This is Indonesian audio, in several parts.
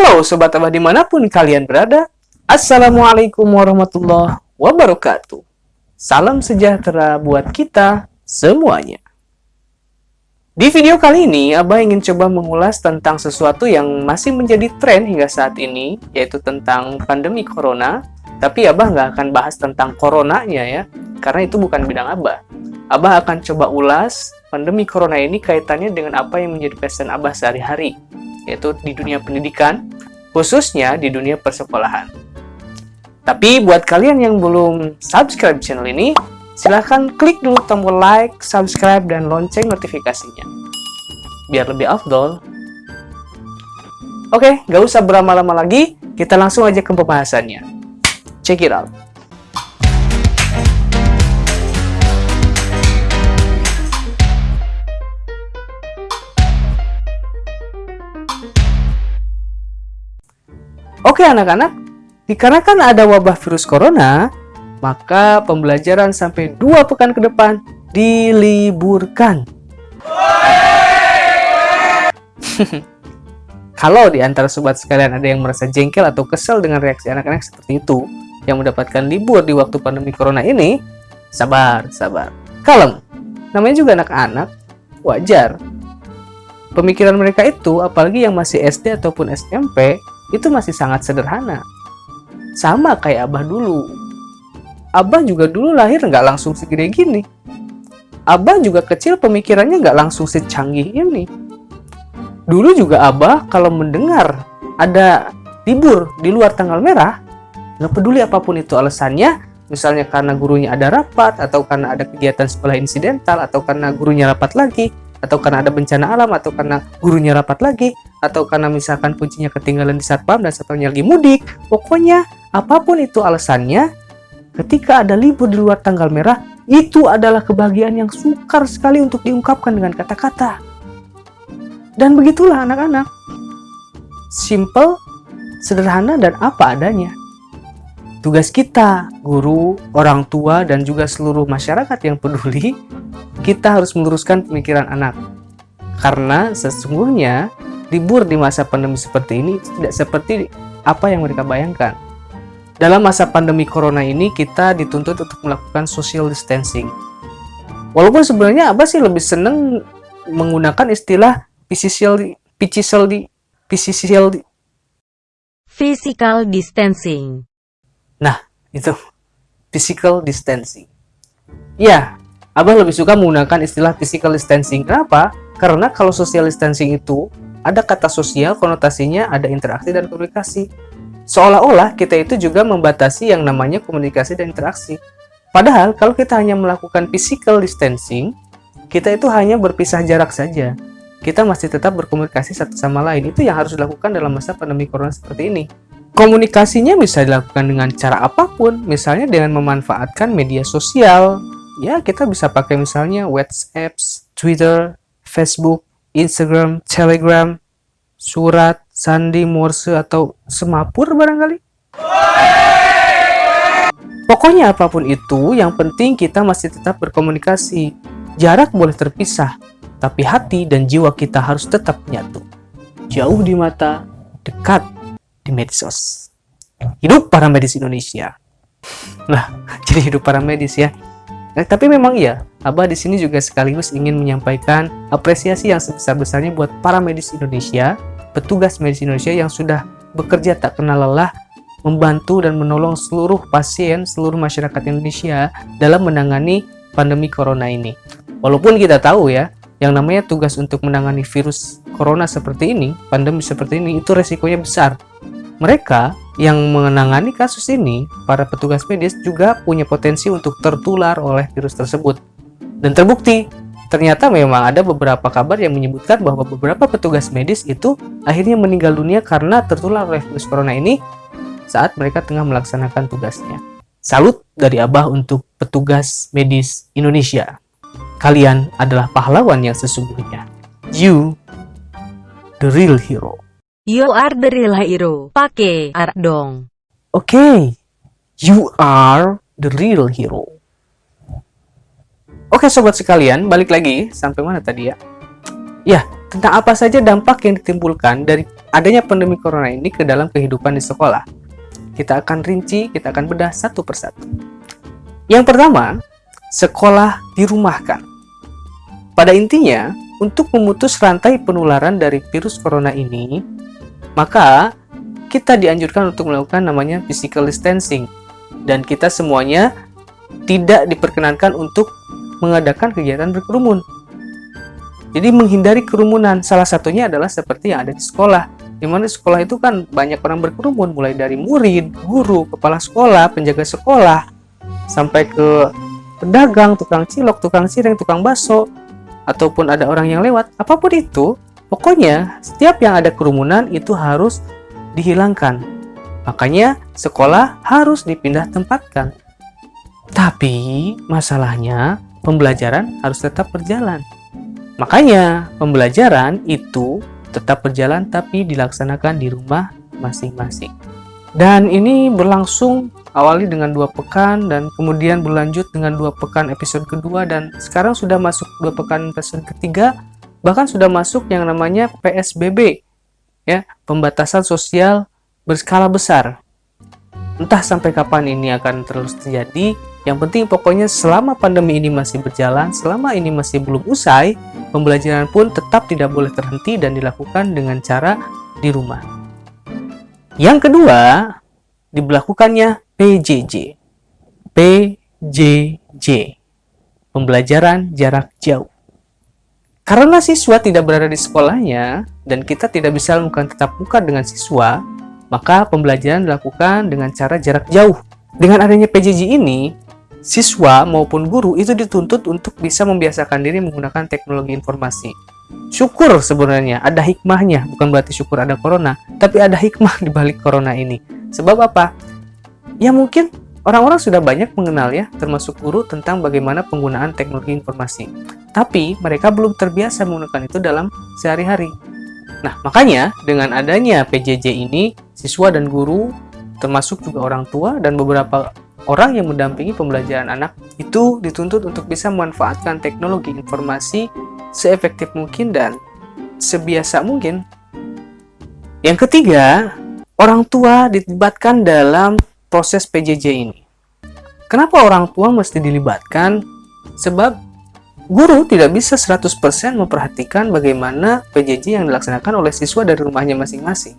Halo Sobat Abah di mana pun kalian berada Assalamualaikum warahmatullahi wabarakatuh. Salam sejahtera buat kita semuanya. Di video kali ini Abah ingin coba mengulas tentang sesuatu yang masih menjadi tren hingga saat ini Yaitu tentang pandemi corona. Tapi Abah nggak akan bahas tentang coronanya ya Karena itu bukan bidang Abah. Abah akan coba ulas pandemi corona ini kaitannya dengan apa yang menjadi pesan Abah sehari-hari yaitu di dunia pendidikan, khususnya di dunia persekolahan. Tapi buat kalian yang belum subscribe channel ini, silahkan klik dulu tombol like, subscribe, dan lonceng notifikasinya. Biar lebih afdol. Oke, gak usah berlama-lama lagi, kita langsung aja ke pembahasannya. Check it out. Oke anak-anak, dikarenakan ada wabah virus corona, maka pembelajaran sampai dua pekan ke depan diliburkan. Kalau di antara sobat sekalian ada yang merasa jengkel atau kesel dengan reaksi anak-anak seperti itu, yang mendapatkan libur di waktu pandemi corona ini, sabar, sabar, kalem. Namanya juga anak-anak, wajar. Pemikiran mereka itu, apalagi yang masih SD ataupun SMP, itu masih sangat sederhana. Sama kayak Abah dulu. Abah juga dulu lahir nggak langsung segede gini. Abah juga kecil pemikirannya nggak langsung secanggih ini. Dulu juga Abah kalau mendengar ada libur di luar tanggal merah, nggak peduli apa pun itu alasannya, misalnya karena gurunya ada rapat, atau karena ada kegiatan sekolah insidental, atau karena gurunya rapat lagi, atau karena ada bencana alam, atau karena gurunya rapat lagi, atau karena misalkan kuncinya ketinggalan di satpam dan satunya lagi mudik. Pokoknya apa pun itu alasannya, ketika ada libur di luar tanggal merah, itu adalah kebahagiaan yang sukar sekali untuk diungkapkan dengan kata-kata. Dan begitulah anak-anak. Simple, sederhana, dan apa adanya. Tugas kita, guru, orang tua, dan juga seluruh masyarakat yang peduli, kita harus meluruskan pemikiran anak. Karena sesungguhnya libur di masa pandemi seperti ini tidak seperti apa yang mereka bayangkan. Dalam masa pandemi corona ini, kita dituntut untuk melakukan social distancing. Walaupun sebenarnya Abah sih lebih seneng menggunakan istilah physical, physical, physical, physical distancing. Nah, itu physical distancing. Ya, Abah lebih suka menggunakan istilah physical distancing. Kenapa? Karena kalau social distancing itu ada kata sosial, konotasinya ada interaksi dan komunikasi. Seolah-olah kita itu juga membatasi yang namanya komunikasi dan interaksi. Padahal kalau kita hanya melakukan physical distancing, kita itu hanya berpisah jarak saja. Kita masih tetap berkomunikasi satu sama lain. Itu yang harus dilakukan dalam masa pandemi corona seperti ini. Komunikasinya bisa dilakukan dengan cara apa pun, misalnya dengan memanfaatkan media sosial. Ya, kita bisa pakai misalnya WhatsApp, Twitter, Facebook, Instagram, Telegram, surat, sandi, morse, atau semapur barangkali? Pokoknya apa pun itu, yang penting kita masih tetap berkomunikasi. Jarak boleh terpisah, tapi hati dan jiwa kita harus tetap menyatu. Jauh di mata, dekat di medsos. Hidup para medis Indonesia. Lah, jadi hidup para medis ya. Nah, tapi memang iya, Abah di sini juga sekaligus ingin menyampaikan apresiasi yang sebesar-besarnya buat para medis Indonesia, petugas medis Indonesia yang sudah bekerja tak kenal lelah membantu dan menolong seluruh pasien, seluruh masyarakat Indonesia dalam menangani pandemi corona ini. Walaupun kita tahu ya, yang namanya tugas untuk menangani virus corona seperti ini, pandemi seperti ini, itu resikonya besar. Mereka yang menangani kasus ini, para petugas medis juga punya potensi untuk tertular oleh virus tersebut. Dan terbukti, ternyata memang ada beberapa kabar yang menyebutkan bahwa beberapa petugas medis itu akhirnya meninggal dunia karena tertular oleh virus corona ini saat mereka tengah melaksanakan tugasnya. Salut dari Abah untuk petugas medis Indonesia. Kalian adalah pahlawan yang sesungguhnya. You, the real hero. You are the real hero. Pakai ar dong. Oke, okay. you are the real hero. Oke okay, sobat sekalian, balik lagi sampai mana tadi ya? Ya, tentang apa saja dampak yang ditimbulkan dari adanya pandemi corona ini ke dalam kehidupan di sekolah. Kita akan rinci, kita akan bedah satu persatu. Yang pertama, sekolah dirumahkan. Pada intinya, untuk memutus rantai penularan dari virus corona ini, maka kita dianjurkan untuk melakukan namanya physical distancing dan kita semuanya tidak diperkenankan untuk mengadakan kegiatan berkerumun. Jadi menghindari kerumunan salah satunya adalah seperti yang ada di sekolah. Di mana sekolah itu kan banyak orang berkerumun mulai dari murid, guru, kepala sekolah, penjaga sekolah sampai ke pedagang, tukang cilok, tukang cireng, tukang bakso ataupun ada orang yang lewat. Apa pun itu, pokoknya setiap yang ada kerumunan itu harus dihilangkan. Makanya sekolah harus dipindah tempatkan. Tapi masalahnya pembelajaran harus tetap berjalan. Makanya, pembelajaran itu tetap berjalan tapi dilaksanakan di rumah masing-masing. Dan ini berlangsung awali dengan dua pekan dan kemudian berlanjut dengan dua pekan episode kedua dan sekarang sudah masuk dua pekan episode ketiga bahkan sudah masuk yang namanya PSBB ya pembatasan sosial berskala besar entah sampai kapan ini akan terus terjadi yang penting pokoknya selama pandemi ini masih berjalan, selama ini masih belum usai, pembelajaran pun tetap tidak boleh terhenti dan dilakukan dengan cara di rumah. Yang kedua, diberlakukannya PJJ. PJJ. Pembelajaran jarak jauh. Karena siswa tidak berada di sekolahnya dan kita tidak bisa melakukan tetap muka dengan siswa, maka pembelajaran dilakukan dengan cara jarak jauh. Dengan adanya PJJ ini, siswa maupun guru itu dituntut untuk bisa membiasakan diri menggunakan teknologi informasi. Syukur sebenarnya ada hikmahnya, bukan berarti syukur ada corona, tapi ada hikmah di balik corona ini. Sebab apa? Ya mungkin orang-orang sudah banyak mengenal ya, termasuk guru tentang bagaimana penggunaan teknologi informasi. Tapi mereka belum terbiasa menggunakan itu dalam sehari-hari. Nah, makanya dengan adanya PJJ ini, siswa dan guru termasuk juga orang tua dan beberapa orang yang mendampingi pembelajaran anak itu dituntut untuk bisa memanfaatkan teknologi informasi seefektif mungkin dan sebiasa mungkin. Yang ketiga, orang tua dilibatkan dalam proses PJJ ini. Kenapa orang tua mesti dilibatkan? Sebab guru tidak bisa 100% memperhatikan bagaimana PJJ yang dilaksanakan oleh siswa dari rumahnya masing-masing.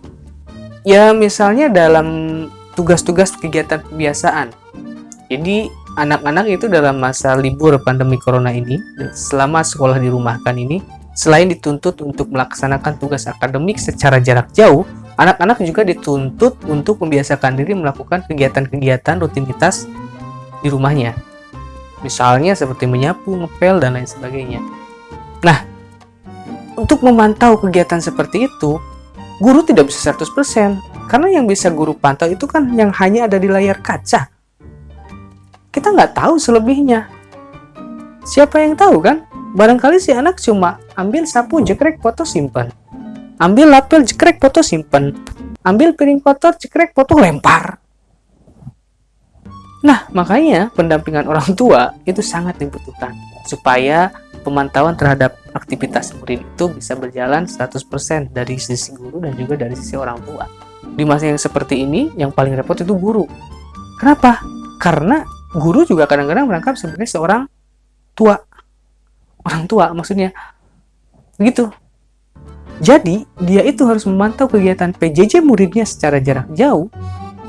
Ya, misalnya dalam tugas-tugas kegiatan kebiasaan jadi anak-anak itu dalam masa libur pandemi corona ini, selama sekolah dirumahkan ini, selain dituntut untuk melaksanakan tugas akademik secara jarak jauh, anak-anak juga dituntut untuk membiasakan diri melakukan kegiatan-kegiatan rutinitas di rumahnya. Misalnya seperti menyapu, ngepel, dan lain sebagainya. Nah, untuk memantau kegiatan seperti itu, guru tidak bisa 100%, karena yang bisa guru pantau itu kan yang hanya ada di layar kaca kita nggak tahu selebihnya. Siapa yang tahu kan? Barangkali si anak cuma ambil sapu jekrek foto simpan. Ambil lapel jekrek foto simpan. Ambil piring kotor jekrek foto lempar. Nah, makanya pendampingan orang tua itu sangat dibutuhkan supaya pemantauan terhadap aktivitas murid itu bisa berjalan 100% dari sisi guru dan juga dari sisi orang tua. Di masa yang seperti ini, yang paling repot itu guru. Kenapa? Karena guru juga kadang-kadang merangkap sebagai seorang tua orang tua maksudnya begitu jadi dia itu harus memantau kegiatan PJJ muridnya secara jarak jauh.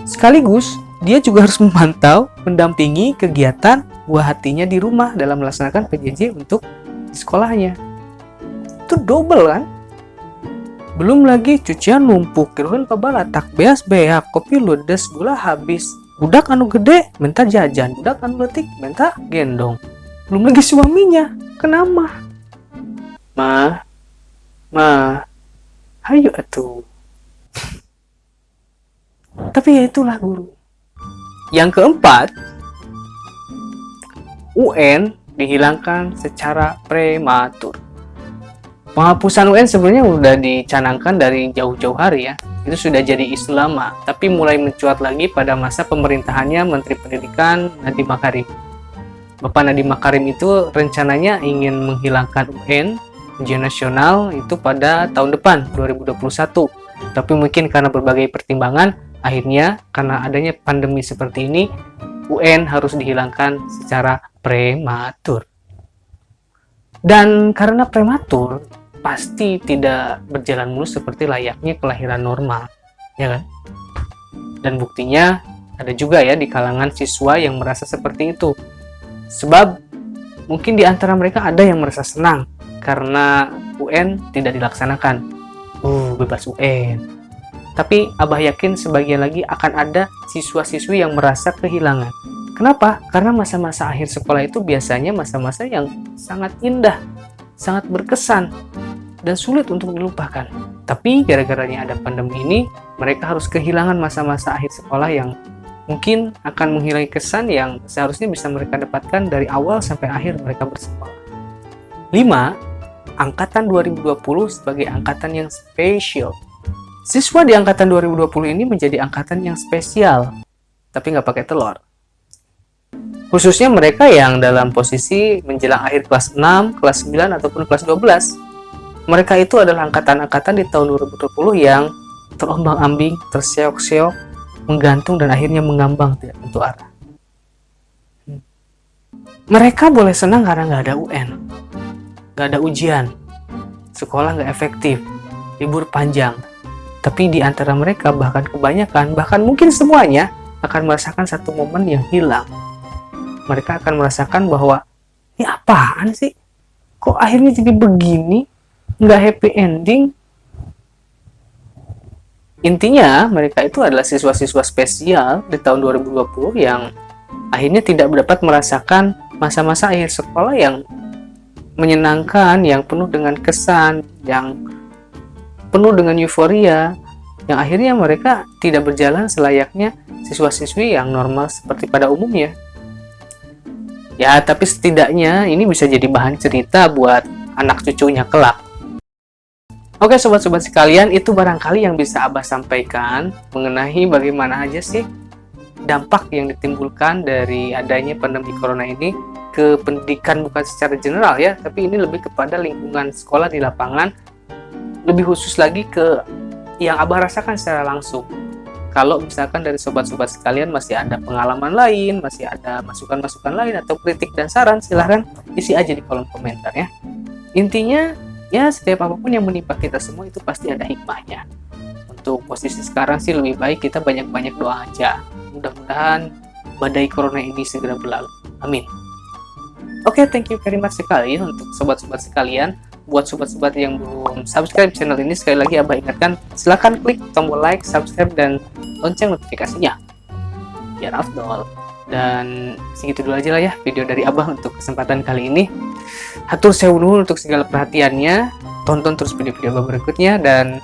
Sekaligus dia juga harus memantau mendampingi kegiatan buah hatinya di rumah dalam melaksanakan PJJ untuk di sekolahnya. Itu double kan? Belum lagi cucian numpuk kiruhan pabala tak beas beak kopi ludes gula habis. Budak anu gede minta jajan. Budak anu letik minta gendong. Belum lagi suaminya kenapa ma ma ayo atuh. Tapi ya itulah guru. Yang keempat UN dihilangkan secara prematur. Penghapusan UN sebenarnya udah dicanangkan dari jauh-jauh hari ya. Itu sudah jadi isu lama, tapi mulai mencuat lagi pada masa pemerintahannya Menteri Pendidikan Nadiem Makarim. Bapak Nadiem Makarim itu rencananya ingin menghilangkan UN ujian nasional itu pada tahun depan 2021 tapi mungkin karena berbagai pertimbangan akhirnya karena adanya pandemi seperti ini UN harus dihilangkan secara prematur. Dan karena prematur pasti tidak berjalan mulus seperti layaknya kelahiran normal ya kan? Dan buktinya ada juga ya di kalangan siswa yang merasa seperti itu. Sebab mungkin di antara mereka ada yang merasa senang karena UN tidak dilaksanakan. Uh, bebas UN. Tapi Abah yakin sebagian lagi akan ada siswa-siswi yang merasa kehilangan. Kenapa? Karena masa-masa akhir sekolah itu biasanya masa-masa yang sangat indah, sangat berkesan, dan sulit untuk dilupakan. Tapi gara-garanya ada pandemi ini, mereka harus kehilangan masa-masa akhir sekolah yang mungkin akan menghilangi kesan yang seharusnya bisa mereka dapatkan dari awal sampai akhir mereka bersekolah. 5 angkatan 2020 sebagai angkatan yang spesial. Siswa di angkatan 2020 ini menjadi angkatan yang spesial, tapi nggak pakai telur. Khususnya mereka yang dalam posisi menjelang akhir kelas 6, kelas 9, ataupun kelas 12. Mereka itu adalah angkatan-angkatan di tahun 2020 yang terombang-ambing, terseok-seok, menggantung, dan akhirnya mengambang tidak tentu arah. Mereka boleh senang karena nggak ada UN, nggak ada ujian, sekolah nggak efektif, libur panjang. Tapi di antara mereka bahkan kebanyakan, bahkan mungkin semuanya akan merasakan satu momen yang hilang. Mereka akan merasakan bahwa ini apaan sih? Kok akhirnya jadi begini? Nggak happy ending? Intinya, mereka itu adalah siswa-siswa spesial di tahun 2020 yang akhirnya tidak dapat merasakan masa-masa akhir sekolah yang menyenangkan, yang penuh dengan kesan, yang penuh dengan euforia, yang akhirnya mereka tidak berjalan selayaknya siswa-siswi yang normal seperti pada umumnya. Ya, tapi setidaknya ini bisa jadi bahan cerita buat anak cucunya kelak. Oke sobat-sobat sekalian, itu barangkali yang bisa Abah sampaikan mengenai bagaimana aja sih dampak yang ditimbulkan dari adanya pandemi corona ini ke pendidikan bukan secara general ya, tapi ini lebih kepada lingkungan sekolah di lapangan, lebih khusus lagi ke yang Abah rasakan secara langsung. Kalau misalkan dari sobat-sobat sekalian masih ada pengalaman lain, masih ada masukan-masukan lain atau kritik dan saran, silahkan isi aja di kolom komentar ya. Intinya, ya setiap apa pun yang menimpa kita semua itu pasti ada hikmahnya. Untuk posisi sekarang sih lebih baik kita banyak-banyak doa aja. Mudah-mudahan badai corona ini segera berlalu. Amin. Oke, okay, thank you very much sekali untuk sobat-sobat sekalian. Buat sobat-sobat yang belum subscribe channel ini, sekali lagi Abah ingatkan, silahkan klik tombol like, subscribe, dan lonceng notifikasinya. Biar afdol. Dan segitu dulu aja lah ya video dari Abah untuk kesempatan kali ini. Hatur sewu untuk segala perhatiannya. Tonton terus video-video Abah berikutnya. Dan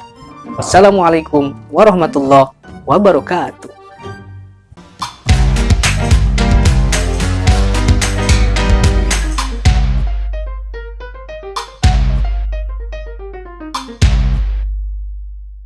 wassalamualaikum warahmatullahi wabarakatuh.